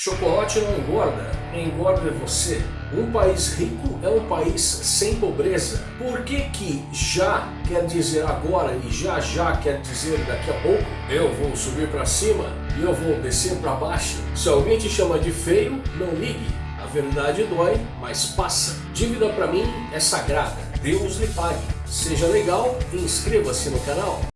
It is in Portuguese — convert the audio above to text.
Chocolate não engorda, engorda você. Um país rico é um país sem pobreza. Por que que já quer dizer agora e já já quer dizer daqui a pouco? Eu vou subir para cima e eu vou descer para baixo. Se alguém te chama de feio, não ligue. A verdade dói, mas passa. Dívida para mim é sagrada. Deus lhe pague. Seja legal e inscreva-se no canal.